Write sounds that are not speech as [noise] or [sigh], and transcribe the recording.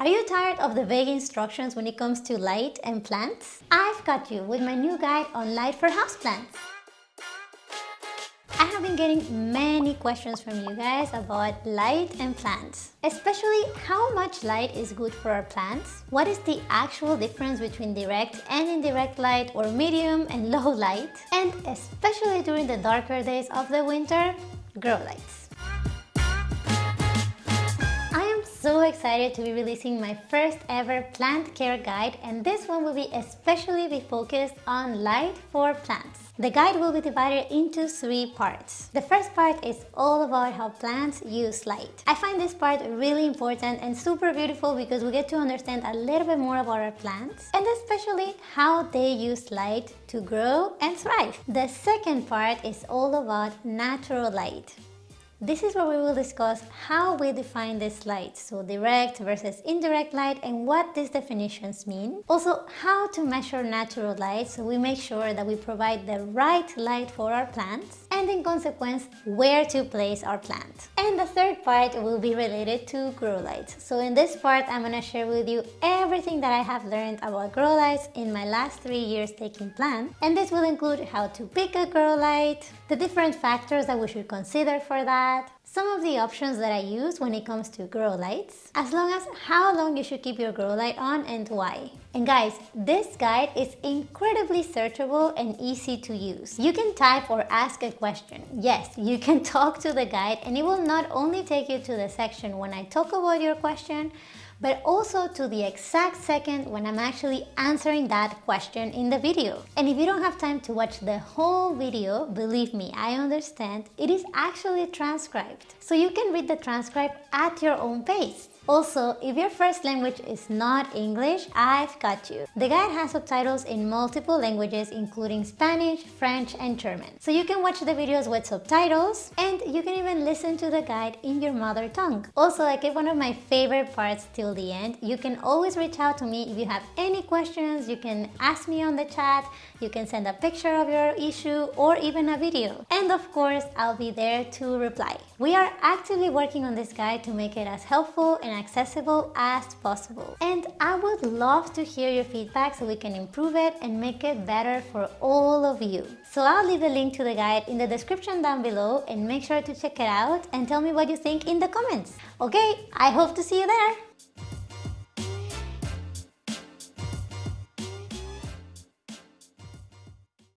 Are you tired of the vague instructions when it comes to light and plants? I've got you with my new guide on light for houseplants. I have been getting many questions from you guys about light and plants. Especially how much light is good for our plants? What is the actual difference between direct and indirect light or medium and [laughs] low light? And especially during the darker days of the winter, grow lights. Excited to be releasing my first ever plant care guide and this one will be especially be focused on light for plants. The guide will be divided into three parts. The first part is all about how plants use light. I find this part really important and super beautiful because we get to understand a little bit more about our plants and especially how they use light to grow and thrive. The second part is all about natural light. This is where we will discuss how we define this light, so direct versus indirect light and what these definitions mean. Also, how to measure natural light so we make sure that we provide the right light for our plants and in consequence, where to place our plant. And the third part will be related to grow lights. So in this part, I'm gonna share with you everything that I have learned about grow lights in my last three years taking plant. And this will include how to pick a grow light, the different factors that we should consider for that, that, some of the options that I use when it comes to grow lights, as long as how long you should keep your grow light on and why. And guys, this guide is incredibly searchable and easy to use. You can type or ask a question. Yes, you can [laughs] talk to the guide and it will not only take you to the section when I talk about your question, but also to the exact second when I'm actually answering that question in the video. And if you don't have time to watch the whole video, believe me, I understand, it is actually transcribed. So you can read the transcript at your own pace. Also, if your first language is not English, I've got you. The guide has subtitles in multiple languages including Spanish, French and German. So you can watch the videos with subtitles and you can even listen to the guide in your mother tongue. Also, I keep one of my favorite parts till the end. You can always reach out to me if you have any questions. You can ask me on the chat, you can send a picture of your issue or even a video. And of course, I'll be there to reply. We are actively working on this guide to make it as helpful and accessible as possible. And I would love to hear your feedback so we can improve it and make it better for all of you. So I'll leave the link to the guide in the description down below and make sure to check it out and tell me what you think in the comments. Okay, I hope to see you there.